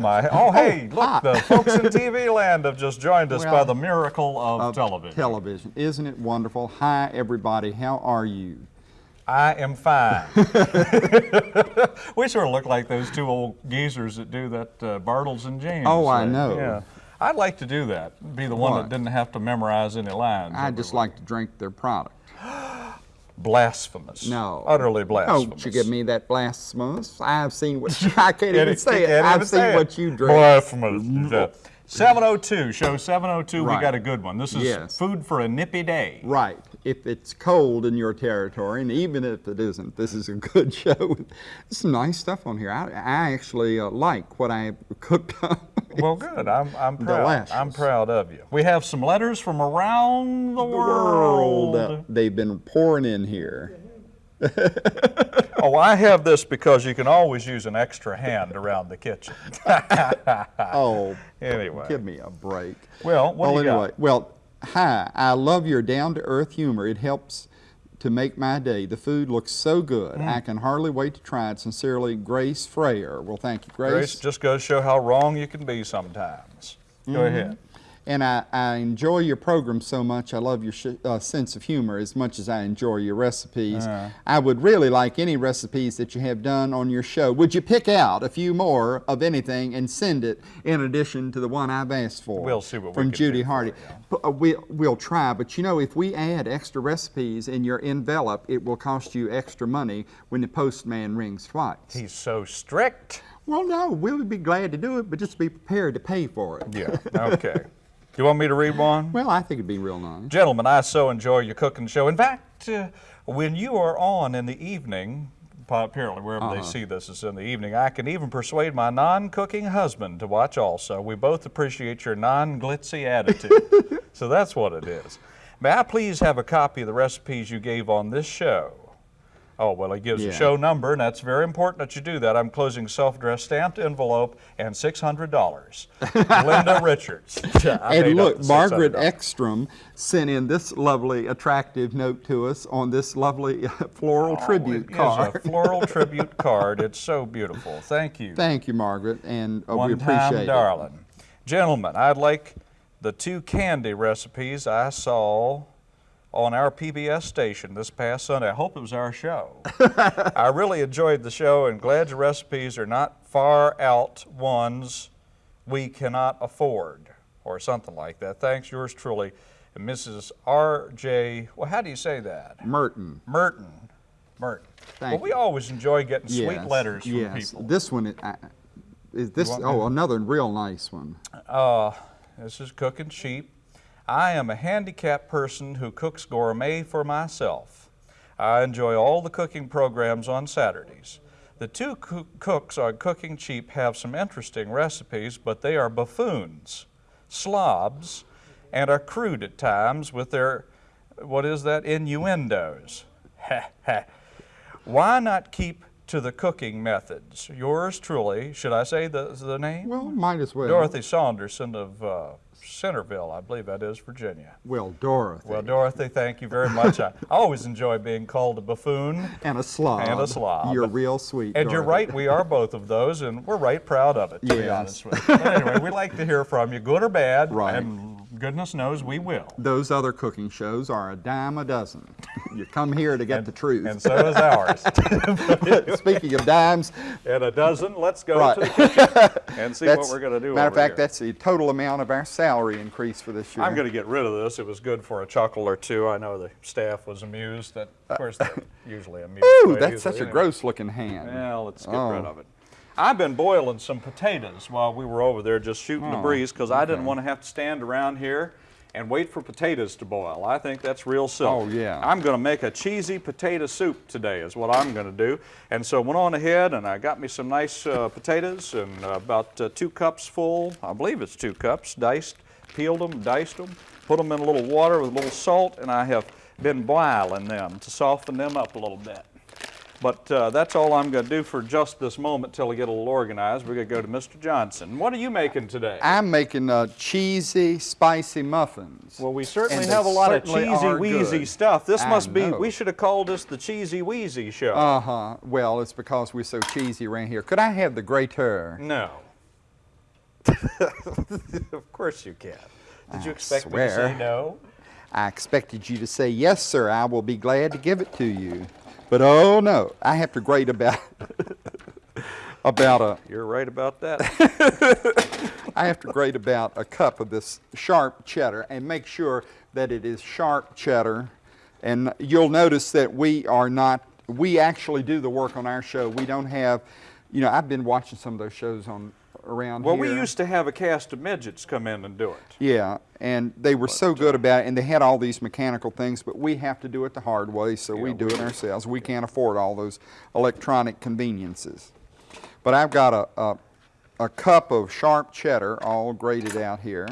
Oh my, oh hey, look, the folks in TV land have just joined us by the miracle of, of television. Television. Isn't it wonderful? Hi, everybody. How are you? I am fine. we sort of look like those two old geezers that do that uh, Bartles and James. Oh, I thing. know. Yeah. I'd like to do that, be the one What? that didn't have to memorize any lines. I just like to drink their product. Blasphemous. No. Utterly blasphemous. Don't you give me that blasphemous. I've seen what I can't even say it. I've seen it. what you drink. Blasphemous. Yeah. 702, show 702, we got a good one. This is Yes. food for a nippy day. Right. If it's cold in your territory, and even if it isn't, this is a good show. There's some nice stuff on here. I, I actually uh, like what I cooked up. Well, good. I'm, I'm proud. I'm proud of you. We have some letters from around the, the world uh, they've been pouring in here. Oh, I have this because you can always use an extra hand around the kitchen. Oh, anyway. give me a break. Well, what do well, you got? anyway, well, hi. I love your down-to-earth humor. It helps to make my day. The food looks so good. Mm. I can hardly wait to try it. Sincerely, Grace Frayer. Well, thank you, Grace. Grace just goes to show how wrong you can be sometimes. Go Mm-hmm. ahead. And I, I enjoy your program so much. I love your sh- uh, sense of humor as much as I enjoy your recipes. Uh. I would really like any recipes that you have done on your show. Would you pick out a few more of anything and send it in addition to the one I've asked for? We'll see what we From can Judy for Hardy. P- uh, we, we'll try, but you know, if we add extra recipes in your envelope, it will cost you extra money when the postman rings twice. He's so strict. well, no, we'll be glad to do it, but just be prepared to pay for it. Yeah, okay. you want me to read one? Well, I think it'd be real nice. Gentlemen, I so enjoy your cooking show. In fact, uh, when you are on in the evening, pa- apparently wherever Uh-huh. they see this is in the evening, I can even persuade my non-cooking husband to watch also. We both appreciate your non-glitzy attitude. so that's what it is. May I please have a copy of the recipes you gave on this show? Oh, well, he gives a show number, and that's very important that you do that. I'm closing self-addressed stamped envelope and $600. Linda Richards. I And look, Margaret Ekstrom sent in this lovely, attractive note to us on this lovely floral tribute Oh, it card. Is a floral tribute card. It's so beautiful. Thank you. Thank you, Margaret, and uh, we One appreciate it. darling. Gentlemen, I'd like the two candy recipes I saw on our PBS station this past Sunday. I hope it was our show. I really enjoyed the show and glad your recipes are not far out ones we cannot afford or something like that. Thanks, yours truly, Mrs. R.J. Well, how do you say that? Merton. Merton. Merton. Thank well, we you. always enjoy getting sweet letters from yes. people. This one, I- is this, oh, another real nice one. Uh, this is cooking cheap. I am a handicapped person who cooks gourmet for myself. I enjoy all the cooking programs on Saturdays. The two coo- cooks on Cooking Cheap have some interesting recipes, but they are buffoons, slobs, and are crude at times with their, what is that, innuendos. Why not keep to the cooking methods? Yours truly, should I say the, the name? Well, might as well. Dorothy Saunderson of uh, Centerville, I believe that is, Virginia. Well, Dorothy. Well, Dorothy, thank you very much. I always enjoy being called a buffoon. and a slob. And a slob. You're real sweet. And you're right, we are both of those, and we're right proud of it, to be honest with you. But anyway, we like to hear from you, good or bad, Right. and goodness knows we will. Those other cooking shows are a dime a dozen. you come here to get the truth. And so is ours. Speaking of dimes, and a dozen, let's go Right. to the kitchen and see what we're going to do matter of fact, here. that's the total amount of our salary increase for this year. I'm going to get rid of this. It was good for a chuckle or two. I know the staff was amused. That, of course, they're uh, usually amused. Ooh, that's such a gross looking hand. Well, let's get Oh. rid of it. I've been boiling some potatoes while we were over there just shooting the Oh, breeze because I didn't want to have to stand around here and wait for potatoes to boil. I think that's real silly. Oh, yeah. I'm going to make a cheesy potato soup today is what I'm going to do. And so went on ahead and I got me some nice uh, potatoes and uh, about uh, two cups full, I believe it's two cups, diced, peeled them, diced them, put them in a little water with a little salt, and I have been boiling them to soften them up a little bit. But uh, that's all I'm going to do for just this moment till we get a little organized. We're going to go to Mr. Johnson. What are you making today? I'm making uh, cheesy, spicy muffins. well, we certainly have a lot of cheesy wheezy good. stuff. This I must be, know. we should have called this the Cheesy Wheezy Show. Uh huh. Well, it's because we're so cheesy around here. Could I have the grater? no. of course you can. Did you I expect me to say no? I expected you to say, yes, sir, I will be glad to give it to you. But oh no, I have to grade about, about a, You're right about that. I have to grate about a cup of this sharp cheddar and make sure that it is sharp cheddar. And you'll notice that we are not, we actually do the work on our show. We don't have, you know, I've been watching some of those shows on around well, here. we used to have a cast of midgets come in and do it. Yeah, and they were so good about it, and they had all these mechanical things, but we have to do it the hard way, so we do we it ourselves. We can't afford all those electronic conveniences. But I've got a, a, a cup of sharp cheddar all grated out here.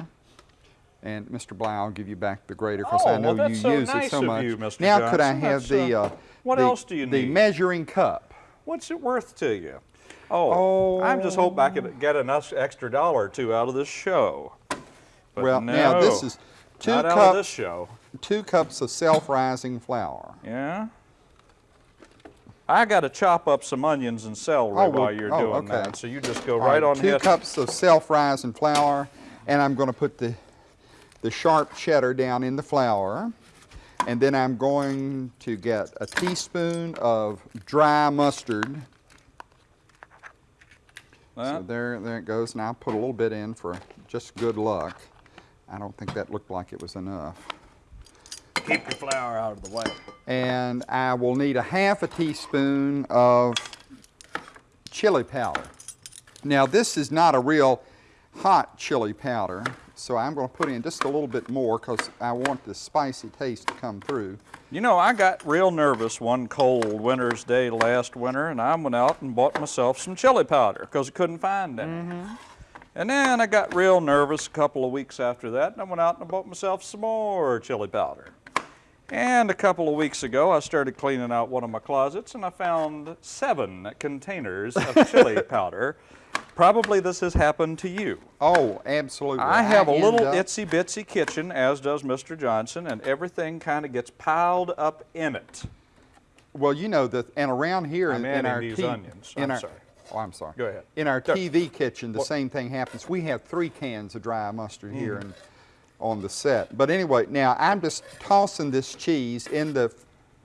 And Mr. Bly, I'll give you back the grater because Oh, I know well, you so use nice it so much. you, Mr. Now, could I have That's, the, uh, uh, what the- else do you need the need? measuring cup? What's it worth to you? Oh, I'm just hoping I Oh. could get an extra dollar or two out of this show. But well, no, now this is two not out of cups, this show. two cups of self-rising flour. Yeah. I got to chop up some onions and celery Oh, well, while you're oh, doing okay. that. So you just go right on two cups of self-rising flour, and I'm going to put the the sharp cheddar down in the flour, and then I'm going to get a teaspoon of dry mustard. So there, there it goes. Now I'll put a little bit in for just good luck. I don't think that looked like it was enough. Keep your flour out of the way. And I will need a half a teaspoon of chili powder. Now this is not a real hot chili powder, so I'm going to put in just a little bit more because I want the spicy taste to come through. You know, I got real nervous one cold winter's day last winter, and I went out and bought myself some chili powder because I couldn't find any. Mm-hmm. And then I got real nervous a couple of weeks after that, and I went out and I bought myself some more chili powder. And a couple of weeks ago, I started cleaning out one of my closets, and I found seven containers of chili powder. Probably this has happened to you. Oh, absolutely. I have a little up- itsy bitsy kitchen, as does Mr. Johnson, and everything kind of gets piled up in it. Well, you know that, and around here I'm in, in our these onions. in I'm our- sorry. Oh, I'm sorry. Go ahead. In our Go. TV kitchen, the What- same thing happens. We have three cans of dry mustard here Mm. and on the set. But anyway, now I'm just tossing this cheese in the,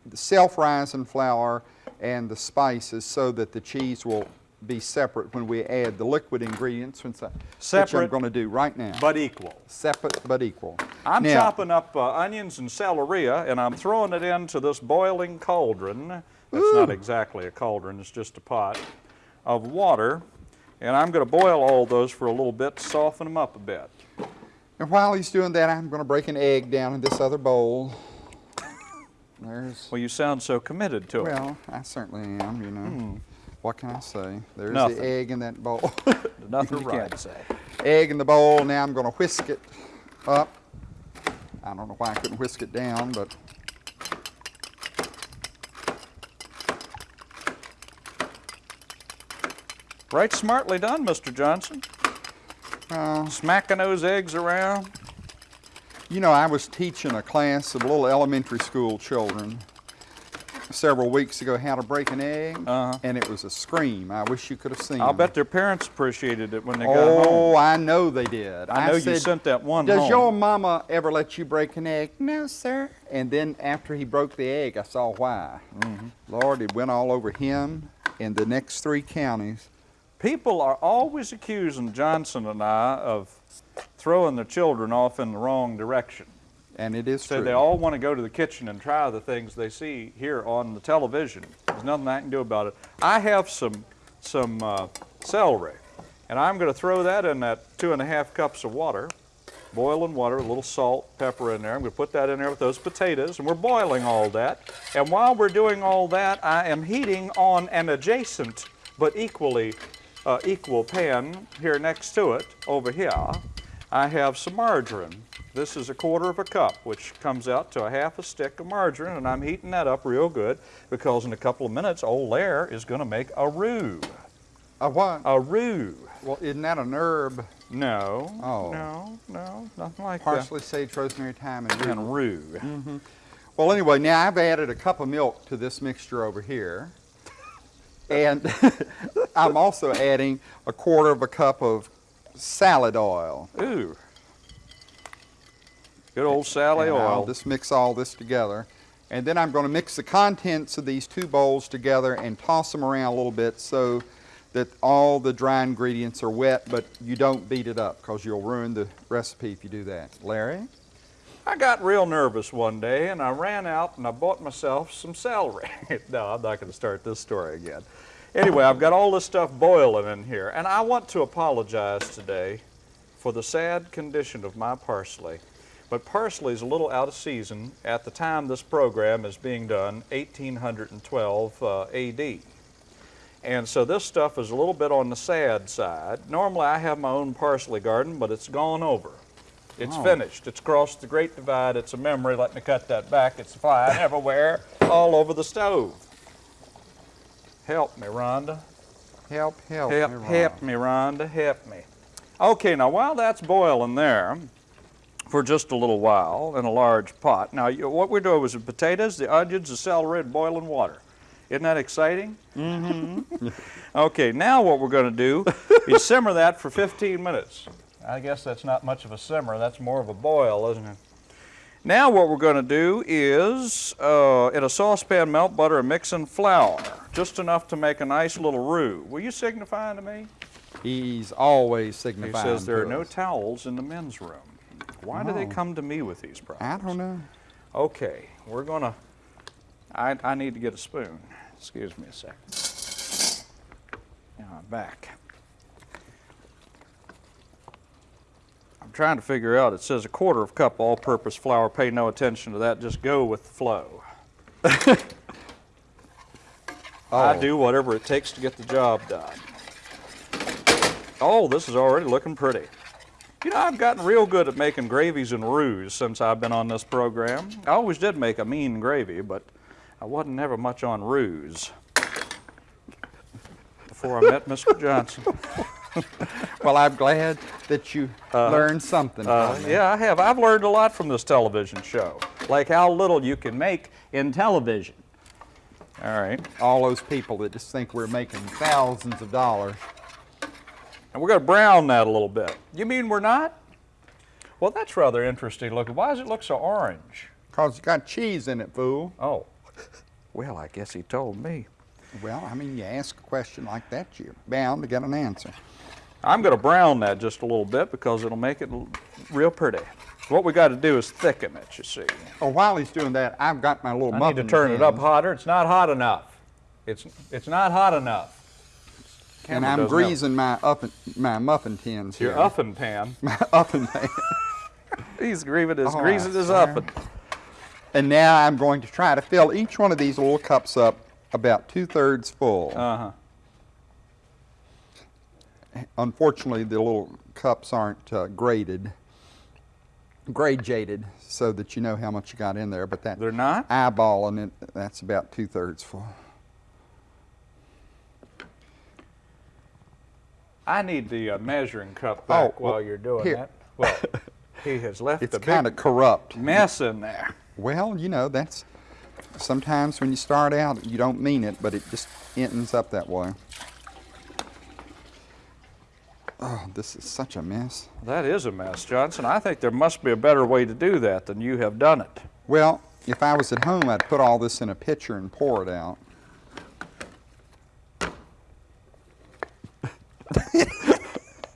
the self-rising flour and the spices so that the cheese will be separate when we add the liquid ingredients, which, I, which I'm going to do right now. But equal. separate but equal. I'm Now- chopping up uh, onions and celery, and I'm throwing it into this boiling cauldron. It's not exactly a cauldron, it's just a pot of water. And I'm going to boil all those for a little bit to soften them up a bit. And while he's doing that, I'm going to break an egg down in this other bowl. There's, Well, you sound so committed to it. well, I certainly am, you know. What can I say? There's. Nothing. the egg in that bowl. Nothing you right. can't say. egg in the bowl. Now I'm going to whisk it up. I don't know why I couldn't whisk it down, but Right smartly done, Mr. Johnson. uh, Smacking those eggs around. you know, I was teaching a class of little elementary school children several weeks ago how to break an egg, Uh-huh. and it was a scream. I wish you could have seen. I'll them. bet their parents appreciated it when they got Oh. I know they did. I know you sent that one Does home." your mama ever let you break an egg? No, sir. And then after he broke the egg, I saw why. Mm-hmm. Lord, it went all over him and the next three counties. People are always accusing Johnson and I of throwing their children off in the wrong direction. And it is So true. they all want to go to the kitchen and try the things they see here on the television. There's nothing I can do about it. I have some some uh, celery, and I'm going to throw that in that two and a half cups of water, boiling water, a little salt, pepper in there. I'm going to put that in there with those potatoes, and we're boiling all that. And while we're doing all that, I am heating on an adjacent but equally uh, equal pan here next to it over here. I have some margarine. This is a quarter of a cup, which comes out to a half a stick of margarine, and I'm heating that up real good because in a couple of minutes, old Lair is going to make a roux. A what? A roux. well, isn't that an herb? No. Oh. No, no, nothing like that. Parsley, sage, rosemary, thyme, and rue. And roux. Mm-hmm. Well, anyway, now I've added a cup of milk to this mixture over here. And I'm also adding a quarter of a cup of salad oil. Ooh. Good old Sally And I'll oil. just mix all this together. And then I'm going to mix the contents of these two bowls together and toss them around a little bit so that all the dry ingredients are wet, but you don't beat it up because you'll ruin the recipe if you do that. Larry? I got real nervous one day and I ran out and I bought myself some celery. no, I'm not going to start this story again. Anyway, I've got all this stuff boiling in here and I want to apologize today for the sad condition of my parsley. But parsley is a little out of season at the time this program is being done, 1812 uh, AD. And so this stuff is a little bit on the sad side. Normally I have my own parsley garden, but it's gone over. It's Oh. finished. It's crossed the Great Divide. It's a memory. Let me cut that back. It's flying everywhere, all over the stove. Help me, Rhonda. Help, help. Help, me, Ron. help me, Rhonda. Help me. Okay, now while that's boiling there for just a little while in a large pot. Now, you, what we're doing is the potatoes, the onions, the celery, and boiling water. Isn't that exciting? Mm-hmm. okay, now what we're going to do is simmer that for 15 minutes. I guess that's not much of a simmer. That's more of a boil, isn't it? Now what we're going to do is, uh, in a saucepan, melt butter and mix in flour, just enough to make a nice little roux. Will you signify to me? He's always signifying He says there are no towels in the men's room. Why do they come to me with these problems? I don't know. Okay, we're gonna, I, I need to get a spoon. Excuse me a second. Now I'm back. I'm trying to figure out, it says a quarter of a cup all-purpose flour. Pay no attention to that, just go with the flow. I Oh. do whatever it takes to get the job done. Oh, this is already looking pretty. You know, I've gotten real good at making gravies and roux since I've been on this program. I always did make a mean gravy, but I wasn't ever much on roux before I met Mr. Johnson. Well, I'm glad that you learned something Uh, yeah, I have. I've learned a lot from this television show, like how little you can make in television. All right, All those people that just think we're making thousands of dollars. And we're going to brown that a little bit. You mean we're not? Well, that's rather interesting looking. Why does it look so orange? Because it's got cheese in it, fool. Oh, well, I guess he told me. Well, I mean, you ask a question like that, you're bound to get an answer. I'm going to brown that just a little bit because it'll make it real pretty. What we got to do is thicken it, you see. Oh, while he's doing that, I've got my little I muffin need to turn it up hotter. It's not hot enough. It's it's not hot enough. And I'm greasing my oven, my muffin tins Your here. pan. My oven pan. He's greasing his, Oh, greasing his. And now I'm going to try to fill each one of these little cups up about two-thirds full. Uh-huh. Unfortunately, the little cups aren't uh, graded, grade-jaded, so that you know how much you got in there. But that They're not? eyeballing it, that's about two-thirds full. I need the uh, measuring cup back Oh, well, while you're doing here. that. Well, he has left It's a kind of corrupt. mess in there. Well, you know, that's sometimes when you start out, you don't mean it, but it just ends up that way. Oh, this is such a mess. That is a mess, Johnson. I think there must be a better way to do that than you have done it. Well, if I was at home, I'd put all this in a pitcher and pour it out.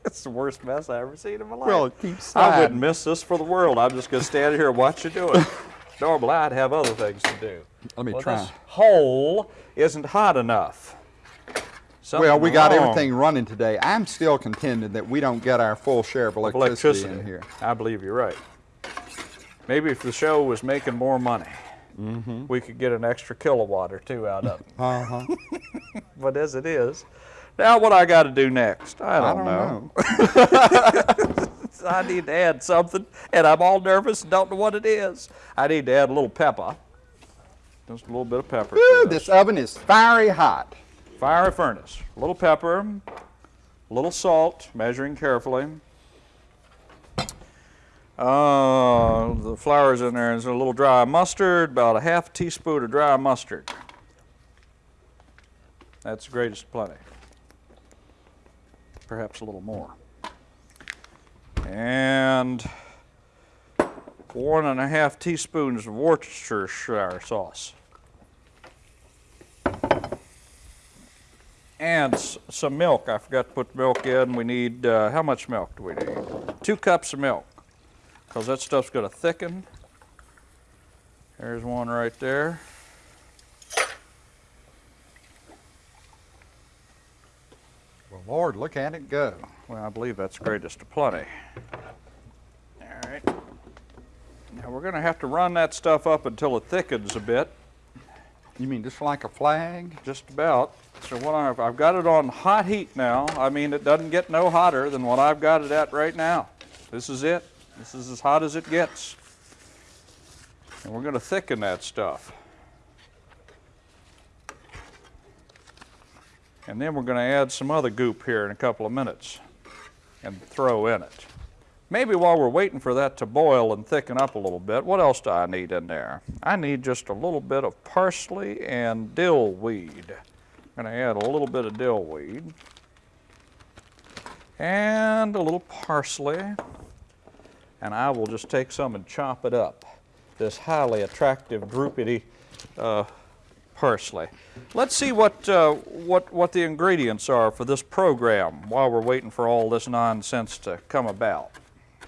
It's the worst mess I ever seen in my life. Well, it keeps I wouldn't miss this for the world. I'm just going to stand here and watch you do it. Normally, I'd have other things to do. Let me well, try. This hole isn't hot enough. Something Well, we got everything running today. I'm still contending that we don't get our full share of electricity, electricity in here. I believe you're right. Maybe if the show was making more money, Mm-hmm. we could get an extra kilowatt or two out of it. Uh-huh. but as it is, now what I got to do next? I I don't, don't know. know. I need to add something, and I'm all nervous and don't know what it is. I need to add a little pepper. Just a little bit of pepper. Woo, this. this oven is fiery hot. Fiery furnace. A little pepper, a little salt, measuring carefully. Uh, the flour's in there. There's a little dry mustard, about a half teaspoon of dry mustard. That's the greatest plenty. Perhaps a little more. and one and a half teaspoons of Worcestershire sauce. And some milk. I forgot to put milk in. We need, uh, how much milk do we need? Two cups of milk, because that stuff's going to thicken. There's one right there. Look at it go. Well, I believe that's greatest of plenty. All right. Now we're going to have to run that stuff up until it thickens a bit, You mean just like a flag? just about. So what I've, I've got it on hot heat now. I mean, it doesn't get no hotter than what I've got it at right now. This is it. This is as hot as it gets. And we're going to thicken that stuff. And then we're going to add some other goop here in a couple of minutes and throw in it. Maybe while we're waiting for that to boil and thicken up a little bit, what else do I need in there? I need just a little bit of parsley and dill weed. I'm going to add a little bit of dill weed and a little parsley. And I will just take some and chop it up. This highly attractive, droopity uh, parsley. Let's see what, uh, what, what the ingredients are for this program while we're waiting for all this nonsense to come about.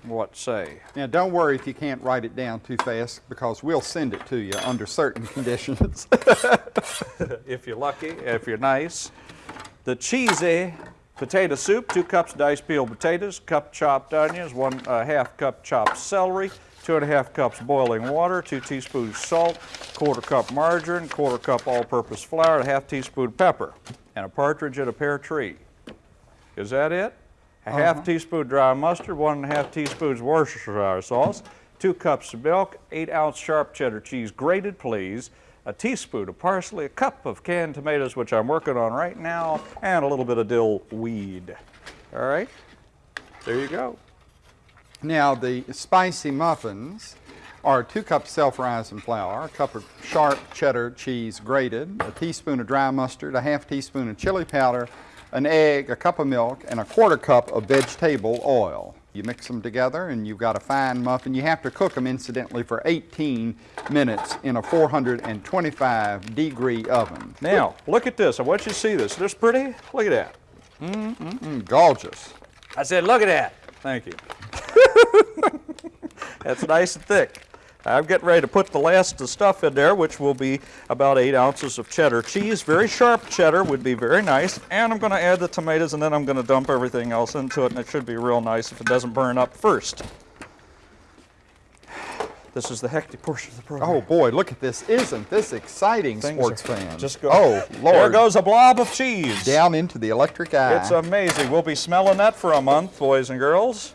What say? Now, don't worry if you can't write it down too fast because we'll send it to you under certain conditions. if you're lucky, if you're nice. The cheesy potato soup, two cups diced peeled potatoes, cup chopped onions, one uh, half cup chopped celery, two and a half cups boiling water, two teaspoons salt, quarter cup margarine, quarter cup all-purpose flour, a half teaspoon pepper, and a partridge and a pear tree. Is that it? A half uh-huh. teaspoon dry mustard, one and a half teaspoons Worcestershire sauce, two cups of milk, eight ounce sharp cheddar cheese, grated please, a teaspoon of parsley, a cup of canned tomatoes, which I'm working on right now, and a little bit of dill weed. All right? There you go. Now, the spicy muffins are two cups self-rising flour, a cup of sharp cheddar cheese grated, a teaspoon of dry mustard, a half teaspoon of chili powder, an egg, a cup of milk, and a quarter cup of vegetable oil. You mix them together and you've got a fine muffin. You have to cook them, incidentally, for 18 minutes in a 425 degree oven. Now, look at this. I want you to see this. This pretty? Look at that. Mm mm, gorgeous. I said, look at that. Thank you. That's nice and thick. I'm getting ready to put the last of the stuff in there, which will be about eight ounces of cheddar cheese. Very sharp cheddar would be very nice. And I'm going to add the tomatoes, and then I'm going to dump everything else into it, and it should be real nice if it doesn't burn up first. This is the hectic portion of the program. Oh boy, look at this. Isn't this exciting, Things sports fans? Just go. Oh, Lord. There goes a blob of cheese. Down into the electric eye. It's amazing. We'll be smelling that for a month, boys and girls.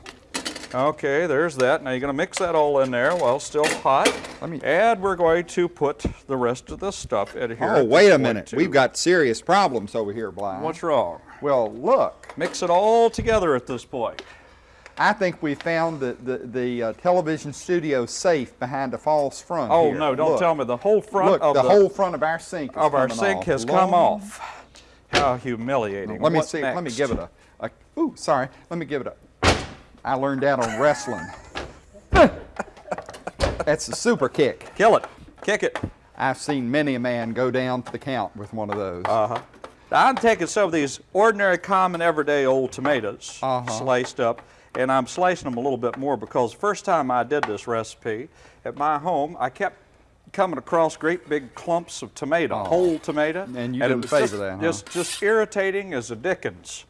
Okay, there's that. Now you're going to mix that all in there while still hot. Let me- And we're going to put the rest of this stuff in here. Oh, wait a minute. too. We've got serious problems over here, Blind. What's wrong? Well, look. Mix it all together at this point. I think we found the, the, the uh, television studio safe behind a false front Oh here. no! Don't Look. tell me the whole front Look, of the, whole front of our sink of our sink off. has come off. How humiliating! Let me see. Let me give it a, a. Ooh, sorry. Let me give it a. I learned that on wrestling. That's a super kick. Kill it. Kick it. I've seen many a man go down to the count with one of those. Uh-huh. I'm taking some of these ordinary, common, everyday old tomatoes, Uh-huh. sliced up, and I'm slicing them a little bit more because the first time I did this recipe at my home, I kept coming across great big clumps of tomato, whole tomato. Oh. And you it didn't favor just, that, huh? Just, just irritating as a dickens.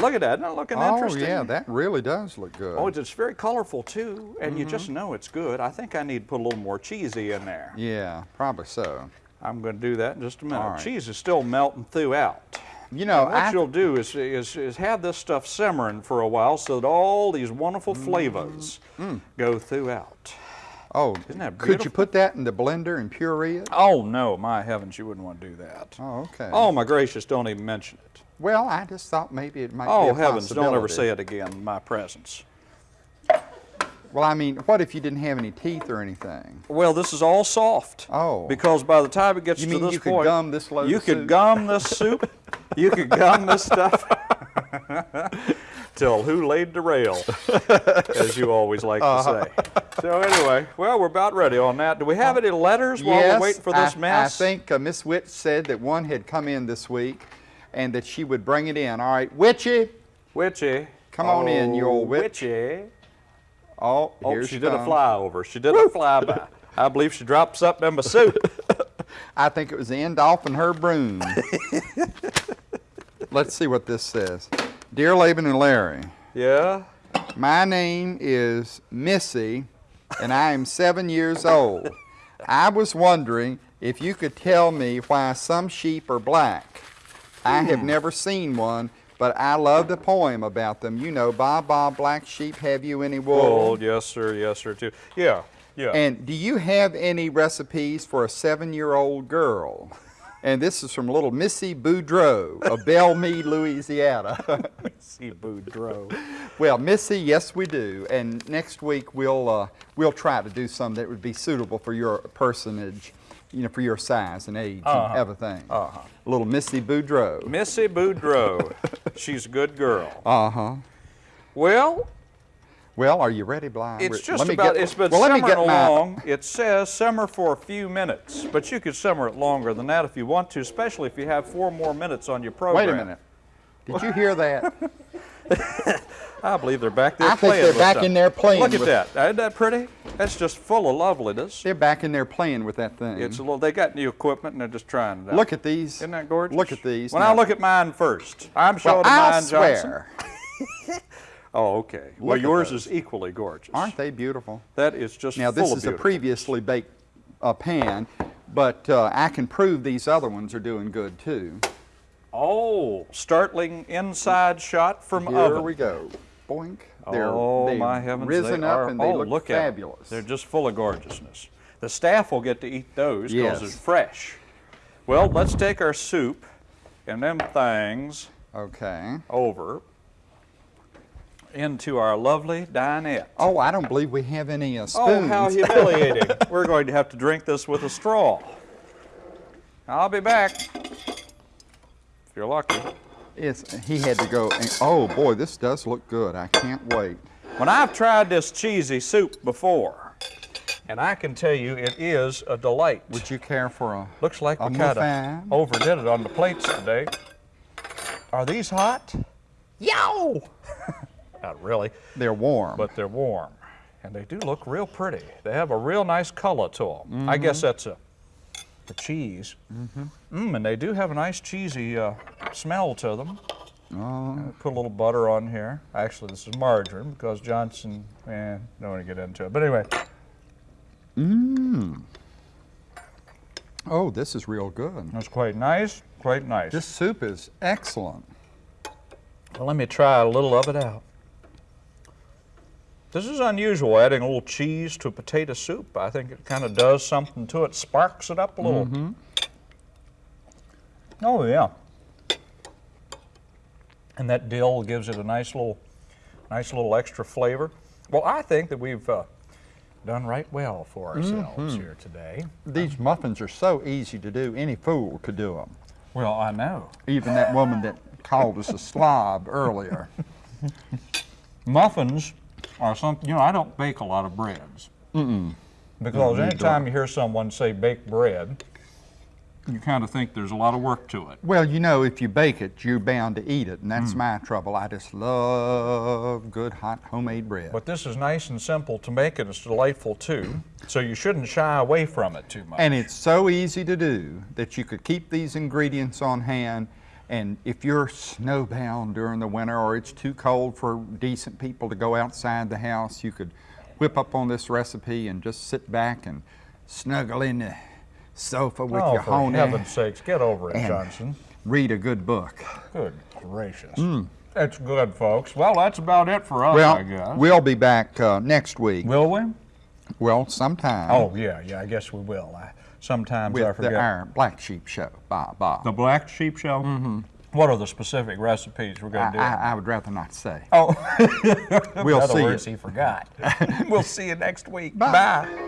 Look at that, not looking oh interesting. yeah, that really does look good. Oh, it's very colorful too, and you Mm-hmm. just know it's good. I think I need to put a little more cheesy in there. yeah, probably so. I'm going to do that in just a minute. Right. Cheese is still melting throughout. You know, And what I, you'll do is, is, is have this stuff simmering for a while so that all these wonderful Mm. flavors go throughout. oh, Isn't that beautiful? could you put that in the blender and puree it? Oh no, my heavens, you wouldn't want to do that. Oh, okay. Oh my gracious, don't even mention it. Well, I just thought maybe it might be Oh a heavens, don't ever say it again in my presence. Well, I mean, what if you didn't have any teeth or anything? Well, this is all soft. Oh. Because by the time it gets You to this you could point, gum this load you could soup? gum this soup. you could gum this stuff. till who laid the rail, as you always like to Uh-huh. say. So anyway, well, we're about ready on that. Do we have any letters while we're waiting for this I, mess? I think uh, Miss Witt said that one had come in this week and that she would bring it in. All right, Witchy. Witchy. Come on in, you Oh, old witch. Oh, witchy. Oh, Oh, here she did a flyover. She did a flyby. I believe she dropped something in my soup. I think it was the end off in her broom. Let's see what this says. Dear Laban and Larry, yeah? my name is Missy and I am seven years old. I was wondering if you could tell me why some sheep are black. I have Hmm. never seen one, but I love the poem about them. You know, Bob Bob Black Sheep, have you any wool? Yes, sir. Yes, sir, too. Yeah, yeah. And do you have any recipes for a seven-year-old girl? And this is from little Missy Boudreau of Belmead, Louisiana. See Boudreaux. well, Missy, yes, we do. And next week we'll uh, we'll try to do some that would be suitable for your personage, you know, for your size and age Uh-huh. and everything. Uh-huh. Little Missy Boudreau. Missy Boudreaux. She's a good girl. Uh huh. Well, Well, are you ready, Bly? it's Let just me about, get- it's been well, let me simmering get my- along. It says simmer for a few minutes, but you could simmer it longer than that if you want to, especially if you have four more minutes on your program. Wait a minute. Did you hear that? I believe they're back there I think they're back in there playing Look at that. Isn't that pretty? That's just full of loveliness. They're back in there playing with that thing. It's a little, they got new equipment and they're just trying it out. Look at these. Isn't that gorgeous? Look at these. Well, now. now look at mine first. I'm Well, showing I mine, Johnson. swear. Oh, okay. well, Look at yours those. is equally gorgeous. Aren't they beautiful? That is just Now, this is a previously baked uh, pan, but uh, I can prove these other ones are doing good too. Oh, startling inside shot from Here oven. we go. Boink. They're, oh they've my heavens! risen they up are. and they oh, look, look fabulous. They're just full of gorgeousness. The staff will get to eat those because Yes. it's fresh. Well, let's take our soup and them things okay. over into our lovely dinette. Oh, I don't believe we have any uh, spoons. Oh, how humiliating. We're going to have to drink this with a straw. I'll be back. If you're lucky. It's, he had to go. And, oh boy, this does look good. I can't wait. When I've tried this cheesy soup before, and I can tell you it is a delight. Would you care for a? Looks like a we kind of overdid it on the plates today. Are these hot? Yow! Not really, They're warm. but they're warm. And they do look real pretty. They have a real nice color to them. Mm-hmm. I guess that's a the cheese. Mm, and they do have a nice cheesy uh, smell to them. oh, Uh, Put a little butter on here. Actually, this is margarine because Johnson, eh, don't want to get into it. But anyway, mmm. Oh, this is real good. that's quite nice, quite nice. This soup is excellent. Well, let me try a little of it out. This is unusual, adding a little cheese to a potato soup. I think it kind of does something to it, sparks it up a little. Oh, yeah. And that dill gives it a nice little, nice little extra flavor. Well, I think that we've uh, done right well for ourselves here today. These muffins are so easy to do. Any fool could do them. Well, I know. Even that woman that called us a slob earlier. Muffins are something, you know, I don't bake a lot of breads. Because anytime you hear someone say bake bread, you kind of think there's a lot of work to it. Well, you know, if you bake it, you're bound to eat it, and that's mm. my trouble. I just love good hot homemade bread. But this is nice and simple to make and it's delightful too. So you shouldn't shy away from it too much. And it's so easy to do that you could keep these ingredients on hand. And if you're snowbound during the winter or it's too cold for decent people to go outside the house, you could whip up on this recipe and just sit back and snuggle in the sofa with oh, your for heaven's sakes, get over it, Johnson. read a good book. Good gracious. That's good, folks. Well, that's about it for us, I Well, guess. we'll be back uh, next week. Will we? Well, sometime. Oh, yeah, yeah, I guess we will. I, sometimes I forget. the our Black Sheep Show. Bob, Bob. The black sheep show? Mm-hmm. What are the specific recipes we're going to do? I, I would rather not say. oh, We'll see you. words, he forgot. we'll see you next week. Bye. Bye.